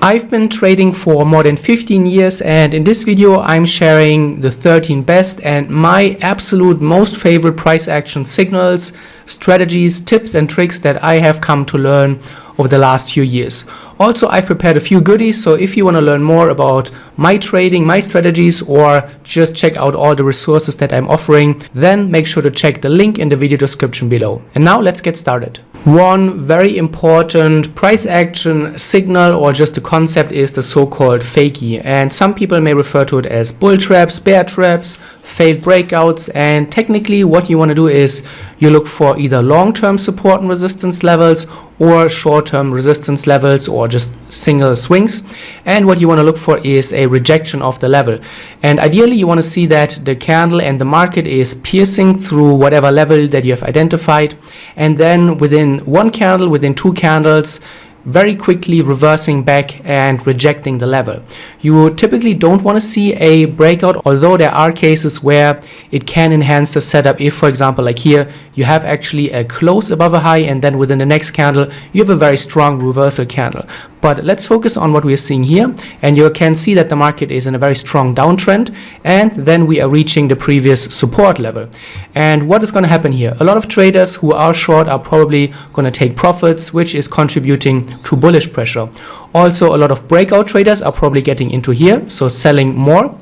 I've been trading for more than 15 years and in this video I'm sharing the 13 best and my absolute most favorite price action signals, strategies, tips and tricks that I have come to learn over the last few years. Also, I've prepared a few goodies, so if you want to learn more about my trading, my strategies, or just check out all the resources that I'm offering, then make sure to check the link in the video description below. And now let's get started. One very important price action signal or just a concept is the so-called fakie. And some people may refer to it as bull traps, bear traps, failed breakouts. And technically what you want to do is you look for either long-term support and resistance levels or short-term resistance levels or just single swings. And what you want to look for is a rejection of the level. And ideally you want to see that the candle and the market is piercing through whatever level that you have identified. And then within one candle, within two candles, very quickly reversing back and rejecting the level. You typically don't want to see a breakout, although there are cases where it can enhance the setup. If, for example, like here, you have actually a close above a high and then within the next candle, you have a very strong reversal candle. But let's focus on what we are seeing here. And you can see that the market is in a very strong downtrend. And then we are reaching the previous support level. And what is going to happen here? A lot of traders who are short are probably going to take profits, which is contributing to bullish pressure. Also, a lot of breakout traders are probably getting into here, so selling more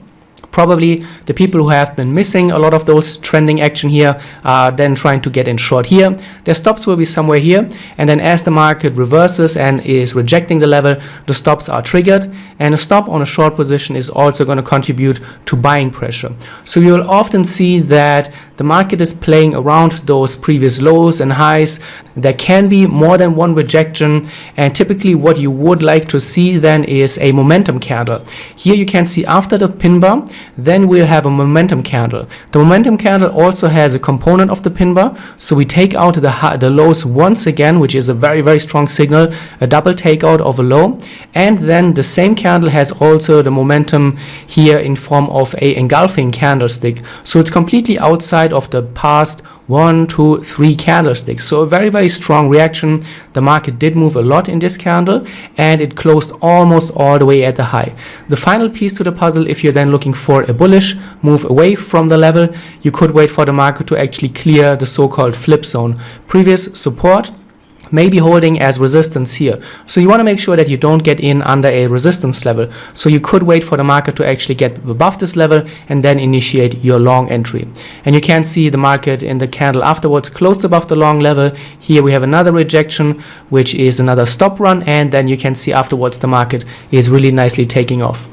probably the people who have been missing a lot of those trending action here are then trying to get in short here. Their stops will be somewhere here and then as the market reverses and is rejecting the level, the stops are triggered and a stop on a short position is also going to contribute to buying pressure. So you will often see that the market is playing around those previous lows and highs. There can be more than one rejection and typically what you would like to see then is a momentum candle. Here you can see after the pin bar then we'll have a momentum candle. The momentum candle also has a component of the pin bar. So we take out the, the lows once again, which is a very, very strong signal, a double takeout of a low. And then the same candle has also the momentum here in form of a engulfing candlestick. So it's completely outside of the past one, two, three candlesticks. So a very, very strong reaction. The market did move a lot in this candle and it closed almost all the way at the high. The final piece to the puzzle, if you're then looking for a bullish move away from the level, you could wait for the market to actually clear the so-called flip zone. Previous support may be holding as resistance here. So you want to make sure that you don't get in under a resistance level. So you could wait for the market to actually get above this level and then initiate your long entry. And you can see the market in the candle afterwards closed above the long level. Here we have another rejection, which is another stop run. And then you can see afterwards the market is really nicely taking off.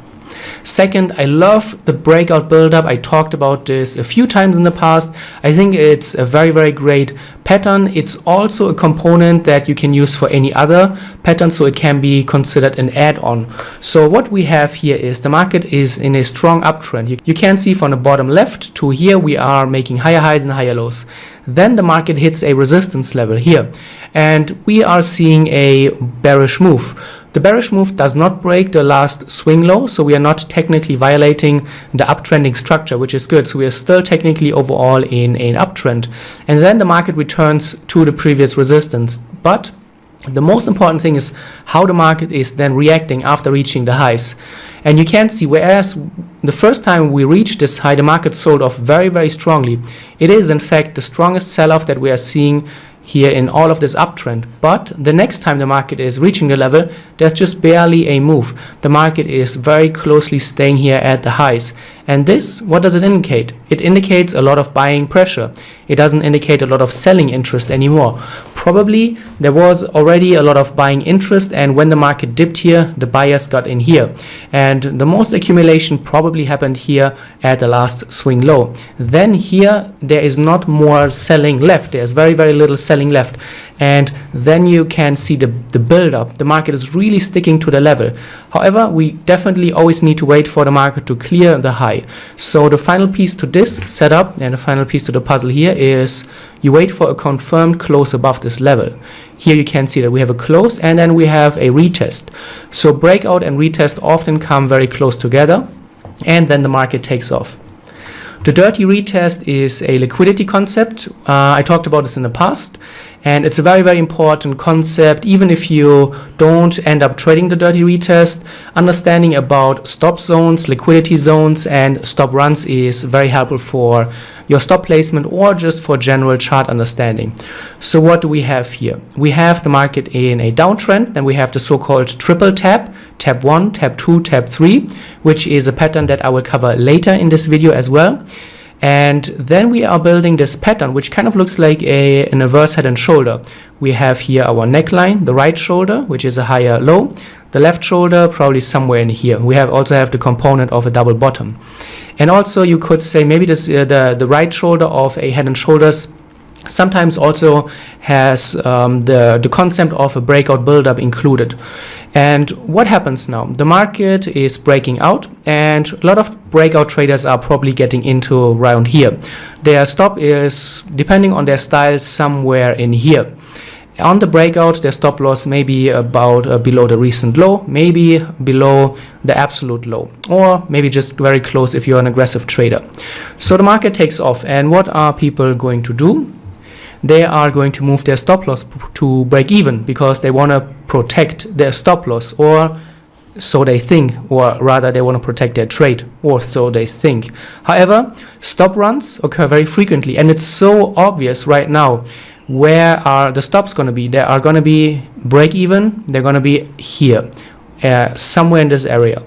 Second, I love the breakout buildup. I talked about this a few times in the past. I think it's a very, very great pattern. It's also a component that you can use for any other pattern, so it can be considered an add-on. So what we have here is the market is in a strong uptrend. You, you can see from the bottom left to here, we are making higher highs and higher lows. Then the market hits a resistance level here, and we are seeing a bearish move. The bearish move does not break the last swing low, so we are not technically violating the uptrending structure, which is good. So we are still technically overall in an uptrend. And then the market returns to the previous resistance. But the most important thing is how the market is then reacting after reaching the highs. And you can see, whereas the first time we reached this high, the market sold off very, very strongly. It is, in fact, the strongest sell-off that we are seeing here in all of this uptrend. But the next time the market is reaching the level, there's just barely a move. The market is very closely staying here at the highs. And this, what does it indicate? It indicates a lot of buying pressure. It doesn't indicate a lot of selling interest anymore. Probably there was already a lot of buying interest and when the market dipped here, the buyers got in here. And the most accumulation probably happened here at the last swing low. Then here, there is not more selling left. There's very, very little selling left and then you can see the, the build up. The market is really sticking to the level. However, we definitely always need to wait for the market to clear the high. So the final piece to this setup and the final piece to the puzzle here is you wait for a confirmed close above this level. Here you can see that we have a close and then we have a retest. So breakout and retest often come very close together and then the market takes off. The dirty retest is a liquidity concept. Uh, I talked about this in the past. And it's a very, very important concept. Even if you don't end up trading the dirty retest, understanding about stop zones, liquidity zones, and stop runs is very helpful for your stop placement or just for general chart understanding. So what do we have here? We have the market in a downtrend, then we have the so-called triple tap, tap 1, tap 2, tap 3, which is a pattern that I will cover later in this video as well. And then we are building this pattern, which kind of looks like a, an inverse head and shoulder. We have here our neckline, the right shoulder, which is a higher low. The left shoulder, probably somewhere in here. We have also have the component of a double bottom. And also you could say maybe this uh, the, the right shoulder of a head and shoulders sometimes also has um, the, the concept of a breakout buildup included. And what happens now? The market is breaking out and a lot of breakout traders are probably getting into around here. Their stop is, depending on their style, somewhere in here. On the breakout, their stop loss may be about uh, below the recent low, maybe below the absolute low, or maybe just very close if you're an aggressive trader. So the market takes off, and what are people going to do? They are going to move their stop loss to break even because they want to protect their stop loss or so they think or rather they want to protect their trade or so they think. However stop runs occur very frequently and it's so obvious right now where are the stops going to be. They are going to be break even they're going to be here uh, somewhere in this area.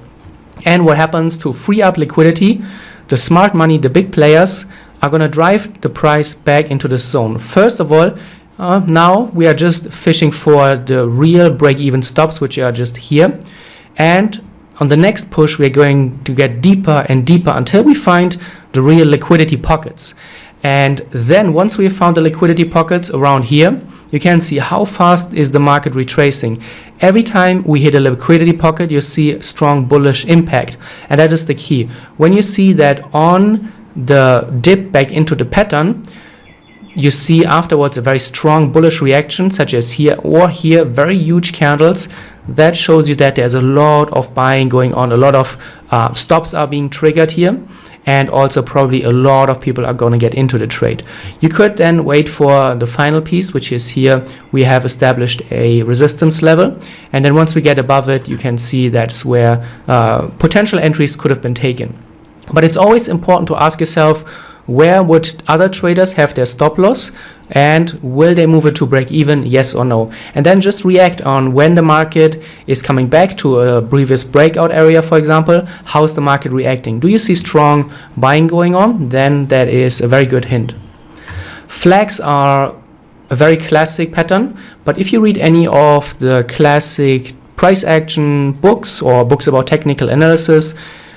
And what happens to free up liquidity the smart money the big players are going to drive the price back into the zone. First of all, uh, now we are just fishing for the real break-even stops, which are just here. And on the next push, we're going to get deeper and deeper until we find the real liquidity pockets. And then once we found the liquidity pockets around here, you can see how fast is the market retracing. Every time we hit a liquidity pocket, you see strong bullish impact. And that is the key. When you see that on the dip back into the pattern, you see afterwards a very strong bullish reaction such as here or here very huge candles. That shows you that there's a lot of buying going on. A lot of uh, stops are being triggered here and also probably a lot of people are going to get into the trade. You could then wait for the final piece which is here. We have established a resistance level and then once we get above it you can see that's where uh, potential entries could have been taken but it's always important to ask yourself where would other traders have their stop loss? And will they move it to break even? Yes or no? And then just react on when the market is coming back to a previous breakout area for example. How's the market reacting? Do you see strong buying going on? Then that is a very good hint. Flags are a very classic pattern but if you read any of the classic price action books or books about technical analysis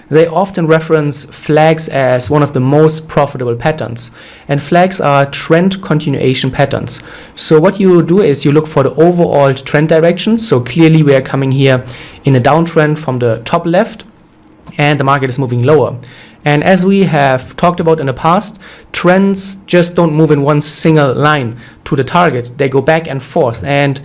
they often reference flags as one of the most profitable patterns. And flags are trend continuation patterns. So what you do is you look for the overall trend direction. So clearly we are coming here in a downtrend from the top left and the market is moving lower. And as we have talked about in the past, trends just don't move in one single line to the target. They go back and forth. And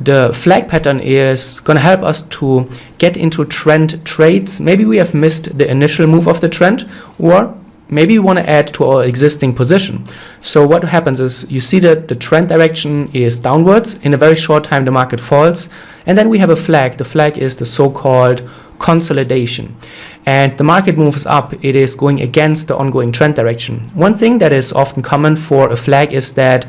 the flag pattern is going to help us to get into trend trades. Maybe we have missed the initial move of the trend or maybe we want to add to our existing position. So what happens is you see that the trend direction is downwards. In a very short time the market falls and then we have a flag. The flag is the so-called consolidation and the market moves up it is going against the ongoing trend direction one thing that is often common for a flag is that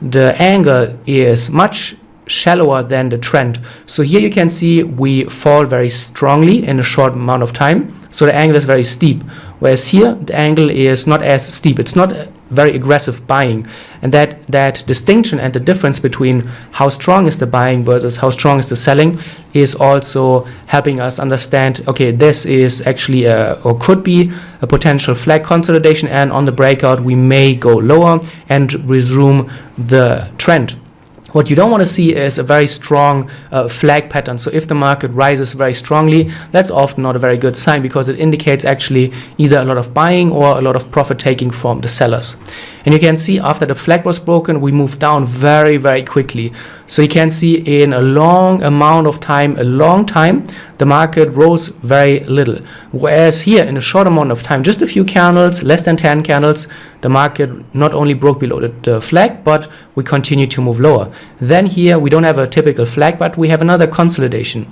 the angle is much shallower than the trend. So here you can see we fall very strongly in a short amount of time. So the angle is very steep. Whereas here the angle is not as steep. It's not very aggressive buying. And that, that distinction and the difference between how strong is the buying versus how strong is the selling is also helping us understand, okay, this is actually a, or could be a potential flag consolidation and on the breakout we may go lower and resume the trend. What you don't want to see is a very strong uh, flag pattern. So if the market rises very strongly, that's often not a very good sign because it indicates actually either a lot of buying or a lot of profit taking from the sellers. And you can see after the flag was broken, we moved down very, very quickly. So you can see in a long amount of time, a long time, the market rose very little. Whereas here in a short amount of time, just a few candles, less than 10 candles, the market not only broke below the, the flag, but we continue to move lower. Then here we don't have a typical flag, but we have another consolidation.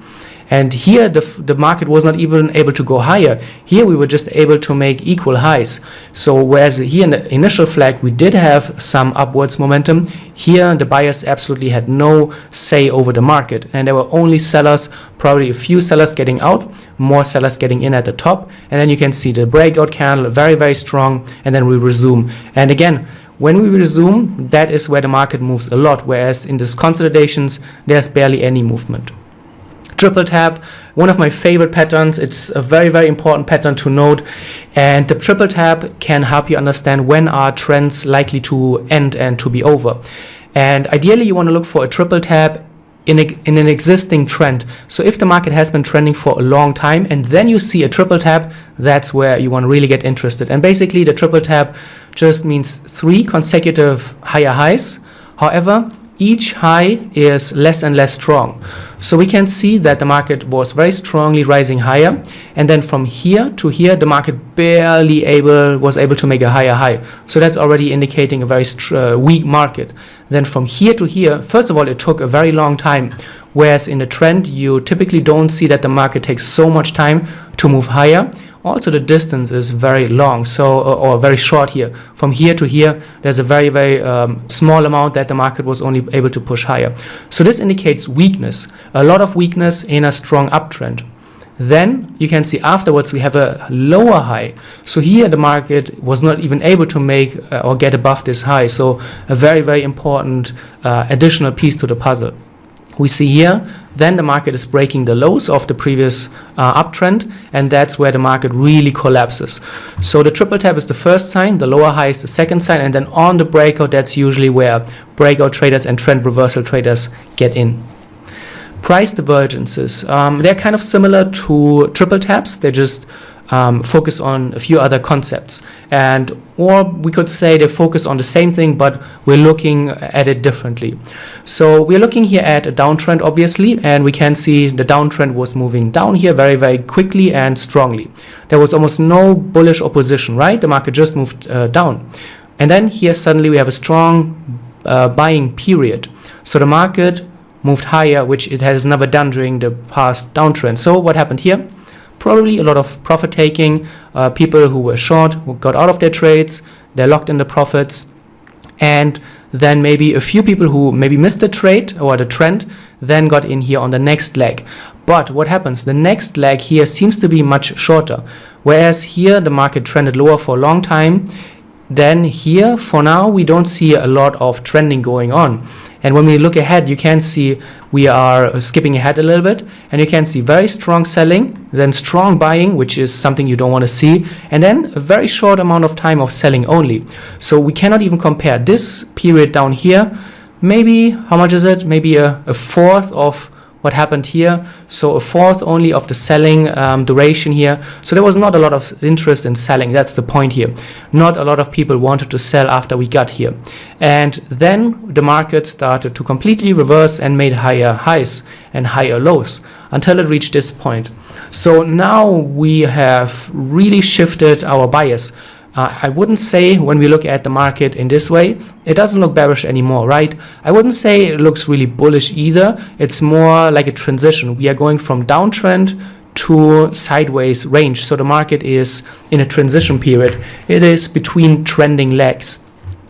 And here the, the market was not even able to go higher. Here we were just able to make equal highs. So whereas here in the initial flag we did have some upwards momentum, here the buyers absolutely had no say over the market. And there were only sellers, probably a few sellers getting out, more sellers getting in at the top. And then you can see the breakout candle very, very strong. And then we resume. And again, when we resume, that is where the market moves a lot. Whereas in these consolidations, there's barely any movement triple tap one of my favorite patterns. It's a very very important pattern to note and the triple tap can help you understand when are trends likely to end and to be over. And ideally you want to look for a triple tap in, a, in an existing trend. So if the market has been trending for a long time and then you see a triple tap that's where you want to really get interested. And basically the triple tap just means three consecutive higher highs. However each high is less and less strong. So we can see that the market was very strongly rising higher. And then from here to here, the market barely able was able to make a higher high. So that's already indicating a very uh, weak market. Then from here to here, first of all, it took a very long time. Whereas in the trend, you typically don't see that the market takes so much time to move higher also the distance is very long so or, or very short here. From here to here there's a very very um, small amount that the market was only able to push higher. So this indicates weakness a lot of weakness in a strong uptrend. Then you can see afterwards we have a lower high. So here the market was not even able to make uh, or get above this high. So a very very important uh, additional piece to the puzzle we see here then the market is breaking the lows of the previous uh, uptrend and that's where the market really collapses. So the triple tap is the first sign the lower high is the second sign and then on the breakout that's usually where breakout traders and trend reversal traders get in. Price divergences um, they're kind of similar to triple taps. They're just um, focus on a few other concepts. And or we could say they focus on the same thing but we're looking at it differently. So we're looking here at a downtrend obviously and we can see the downtrend was moving down here very very quickly and strongly. There was almost no bullish opposition right? The market just moved uh, down. And then here suddenly we have a strong uh, buying period. So the market moved higher which it has never done during the past downtrend. So what happened here probably a lot of profit taking, uh, people who were short, who got out of their trades, they're locked in the profits, and then maybe a few people who maybe missed the trade or the trend then got in here on the next leg. But what happens? The next leg here seems to be much shorter. Whereas here the market trended lower for a long time, then here for now we don't see a lot of trending going on. And when we look ahead, you can see we are skipping ahead a little bit and you can see very strong selling, then strong buying, which is something you don't want to see, and then a very short amount of time of selling only. So we cannot even compare this period down here. Maybe, how much is it? Maybe a, a fourth of what happened here. So a fourth only of the selling um, duration here. So there was not a lot of interest in selling. That's the point here. Not a lot of people wanted to sell after we got here. And then the market started to completely reverse and made higher highs and higher lows until it reached this point. So now we have really shifted our bias. Uh, I wouldn't say when we look at the market in this way, it doesn't look bearish anymore, right? I wouldn't say it looks really bullish either. It's more like a transition. We are going from downtrend to sideways range. So the market is in a transition period. It is between trending legs.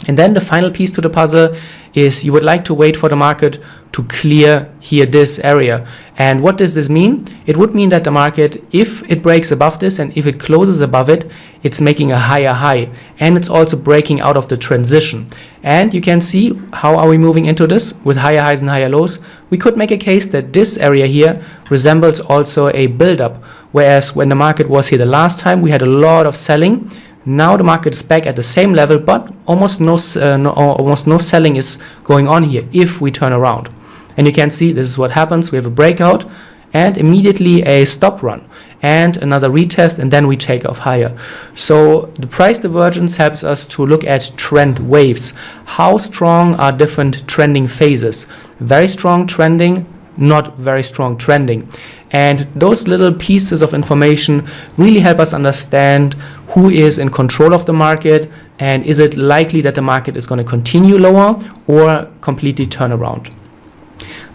And then the final piece to the puzzle is you would like to wait for the market to clear here this area. And what does this mean? It would mean that the market, if it breaks above this and if it closes above it, it's making a higher high and it's also breaking out of the transition. And you can see how are we moving into this with higher highs and higher lows. We could make a case that this area here resembles also a buildup. Whereas when the market was here the last time, we had a lot of selling now the market is back at the same level, but almost no, uh, no, almost no selling is going on here if we turn around. And you can see this is what happens. We have a breakout and immediately a stop run and another retest and then we take off higher. So the price divergence helps us to look at trend waves. How strong are different trending phases? Very strong trending, not very strong trending. And those little pieces of information really help us understand who is in control of the market and is it likely that the market is going to continue lower or completely turn around.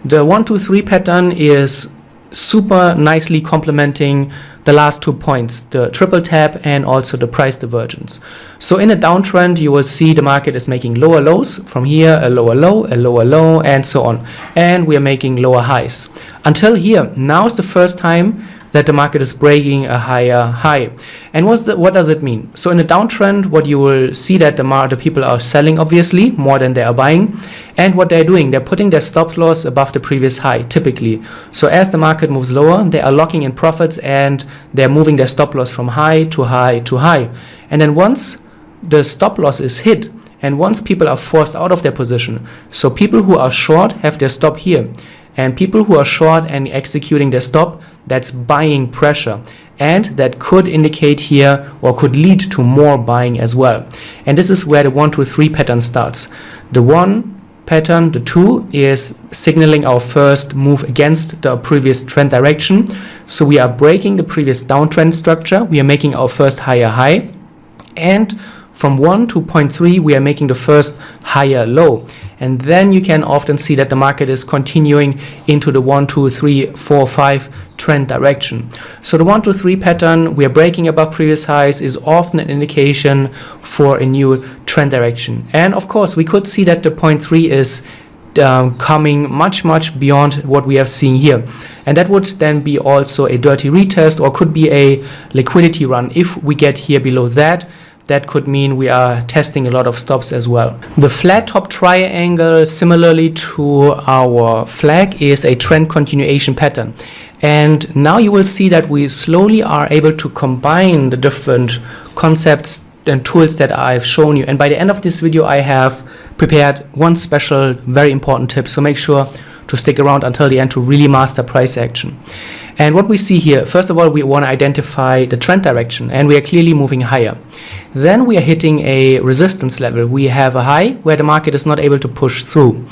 The 1, 2, 3 pattern is super nicely complementing the last two points, the triple tap and also the price divergence. So in a downtrend, you will see the market is making lower lows from here, a lower low, a lower low, and so on. And we are making lower highs. Until here, now is the first time that the market is breaking a higher high. And what's the, what does it mean? So in a downtrend, what you will see that the, the people are selling, obviously, more than they are buying. And what they're doing, they're putting their stop loss above the previous high, typically. So as the market moves lower, they are locking in profits and they're moving their stop loss from high to high to high. And then once the stop loss is hit, and once people are forced out of their position, so people who are short have their stop here, and people who are short and executing their stop, that's buying pressure and that could indicate here or could lead to more buying as well. And this is where the 1, 2, 3 pattern starts. The 1 pattern, the 2 is signaling our first move against the previous trend direction. So we are breaking the previous downtrend structure. We are making our first higher high. And from 1 to 0.3, we are making the first higher low. And then you can often see that the market is continuing into the 1, 2, 3, 4, 5 trend direction. So the 1, 2, 3 pattern, we are breaking above previous highs, is often an indication for a new trend direction. And of course, we could see that the 3 is um, coming much, much beyond what we have seen here. And that would then be also a dirty retest or could be a liquidity run if we get here below that that could mean we are testing a lot of stops as well. The flat top triangle, similarly to our flag, is a trend continuation pattern. And now you will see that we slowly are able to combine the different concepts and tools that I've shown you. And by the end of this video, I have prepared one special, very important tip. So make sure to stick around until the end to really master price action. And what we see here, first of all, we want to identify the trend direction and we are clearly moving higher. Then we are hitting a resistance level. We have a high where the market is not able to push through,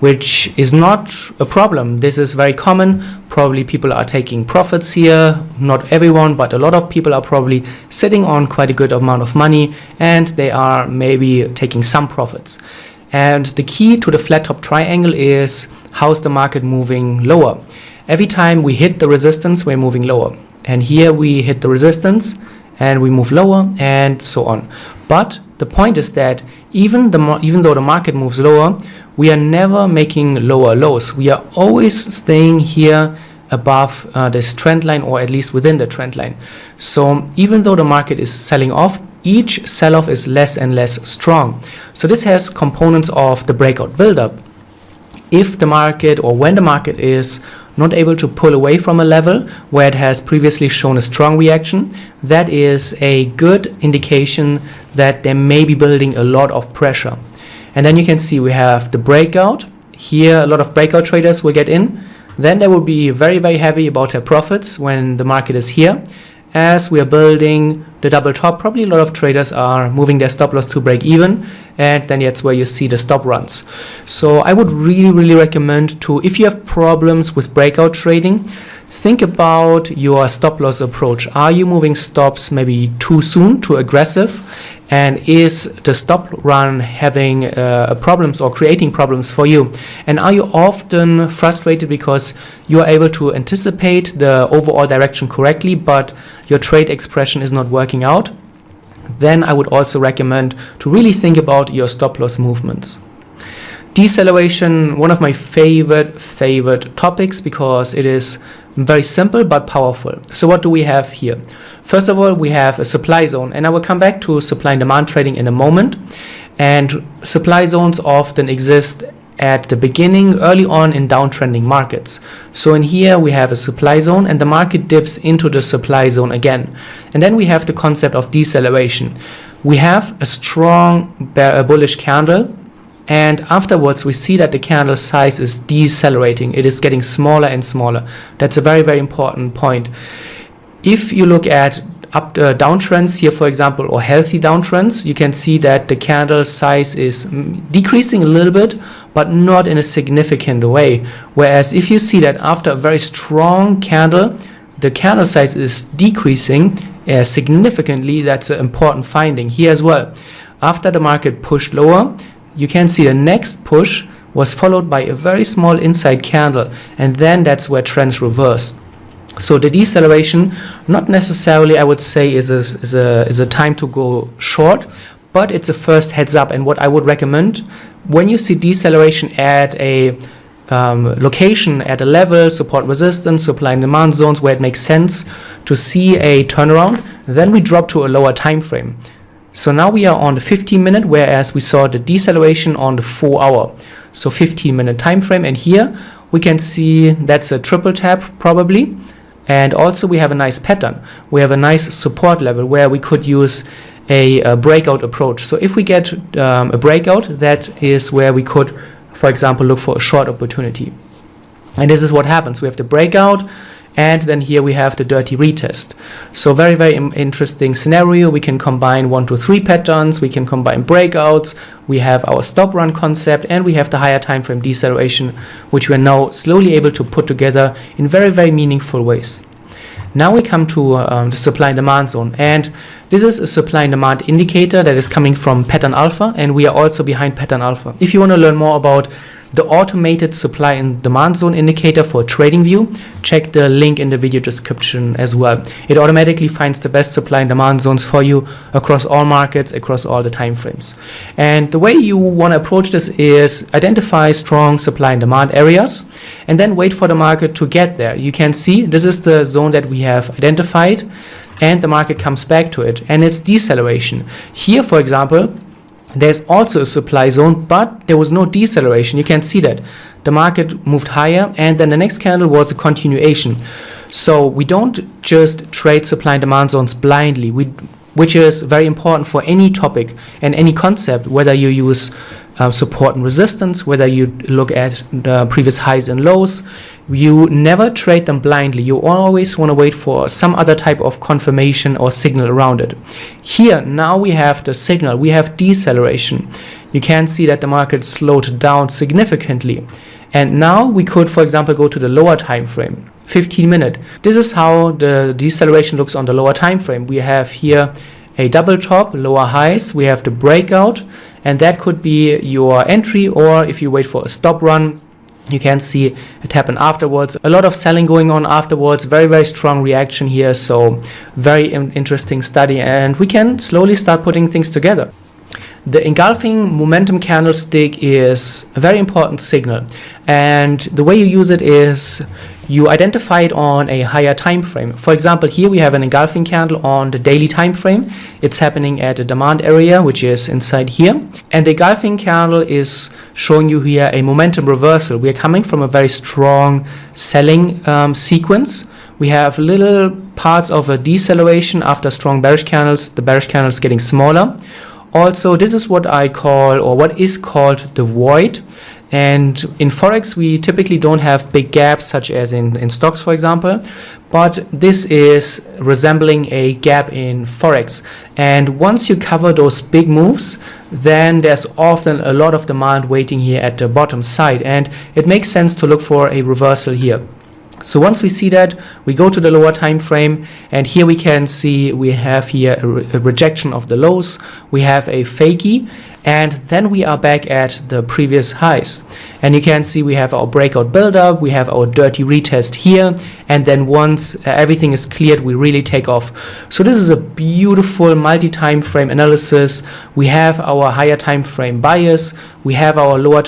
which is not a problem. This is very common. Probably people are taking profits here. Not everyone, but a lot of people are probably sitting on quite a good amount of money and they are maybe taking some profits. And the key to the flat top triangle is how's the market moving lower. Every time we hit the resistance, we're moving lower. And here we hit the resistance and we move lower and so on. But the point is that even, the, even though the market moves lower, we are never making lower lows. We are always staying here above uh, this trend line or at least within the trend line. So even though the market is selling off, each sell-off is less and less strong. So this has components of the breakout buildup. If the market or when the market is not able to pull away from a level where it has previously shown a strong reaction, that is a good indication that they may be building a lot of pressure. And then you can see we have the breakout. Here, a lot of breakout traders will get in. Then they will be very, very happy about their profits when the market is here as we are building the double top, probably a lot of traders are moving their stop loss to break even, and then that's where you see the stop runs. So I would really, really recommend to, if you have problems with breakout trading, think about your stop loss approach. Are you moving stops maybe too soon, too aggressive? And is the stop run having uh, problems or creating problems for you. And are you often frustrated because you are able to anticipate the overall direction correctly but your trade expression is not working out? Then I would also recommend to really think about your stop loss movements. Deceleration one of my favorite favorite topics because it is very simple but powerful. So what do we have here? First of all, we have a supply zone and I will come back to supply and demand trading in a moment. And supply zones often exist at the beginning, early on in downtrending markets. So in here we have a supply zone and the market dips into the supply zone again. And then we have the concept of deceleration. We have a strong bullish candle and afterwards we see that the candle size is decelerating. It is getting smaller and smaller. That's a very very important point. If you look at up uh, downtrends here for example or healthy downtrends you can see that the candle size is mm, decreasing a little bit but not in a significant way. Whereas if you see that after a very strong candle the candle size is decreasing uh, significantly that's an important finding here as well. After the market pushed lower you can see the next push was followed by a very small inside candle and then that's where trends reverse so the deceleration, not necessarily I would say is a, is a, is a time to go short, but it's a first heads up. And what I would recommend when you see deceleration at a um, location, at a level, support resistance, supply and demand zones where it makes sense to see a turnaround, then we drop to a lower time frame. So now we are on the 15 minute, whereas we saw the deceleration on the 4 hour. So 15 minute time frame. And here we can see that's a triple tap probably and also we have a nice pattern we have a nice support level where we could use a, a breakout approach so if we get um, a breakout that is where we could for example look for a short opportunity and this is what happens we have the breakout and then here we have the dirty retest. So very, very interesting scenario. We can combine one to three patterns. We can combine breakouts. We have our stop run concept and we have the higher time frame deceleration, which we are now slowly able to put together in very, very meaningful ways. Now we come to um, the supply and demand zone and this is a supply and demand indicator that is coming from pattern alpha and we are also behind pattern alpha. If you want to learn more about the automated supply and demand zone indicator for TradingView, check the link in the video description as well. It automatically finds the best supply and demand zones for you across all markets, across all the time frames. And the way you want to approach this is identify strong supply and demand areas and then wait for the market to get there. You can see this is the zone that we have identified and the market comes back to it and it's deceleration. Here, for example, there's also a supply zone, but there was no deceleration. You can see that the market moved higher and then the next candle was a continuation. So we don't just trade supply and demand zones blindly, we, which is very important for any topic and any concept, whether you use uh, support and resistance, whether you look at the previous highs and lows, you never trade them blindly. You always want to wait for some other type of confirmation or signal around it. Here, now we have the signal, we have deceleration. You can see that the market slowed down significantly. And now we could, for example, go to the lower time frame, 15 minute. This is how the deceleration looks on the lower time frame. We have here a double top, lower highs, we have the breakout, and that could be your entry or if you wait for a stop run you can see it happen afterwards. A lot of selling going on afterwards. Very very strong reaction here. So very interesting study and we can slowly start putting things together the engulfing momentum candlestick is a very important signal and the way you use it is you identify it on a higher time frame. For example, here we have an engulfing candle on the daily time frame. It's happening at a demand area, which is inside here. And the engulfing candle is showing you here a momentum reversal. We are coming from a very strong selling um, sequence. We have little parts of a deceleration after strong bearish candles, the bearish candles getting smaller. Also, this is what I call, or what is called the void. And in Forex, we typically don't have big gaps, such as in, in stocks, for example. But this is resembling a gap in Forex. And once you cover those big moves, then there's often a lot of demand waiting here at the bottom side. And it makes sense to look for a reversal here. So once we see that, we go to the lower time frame and here we can see we have here a, re a rejection of the lows. We have a fakie and then we are back at the previous highs. And you can see we have our breakout buildup we have our dirty retest here and then once uh, everything is cleared we really take off. So this is a beautiful multi-time frame analysis. We have our higher time frame bias we have our lower time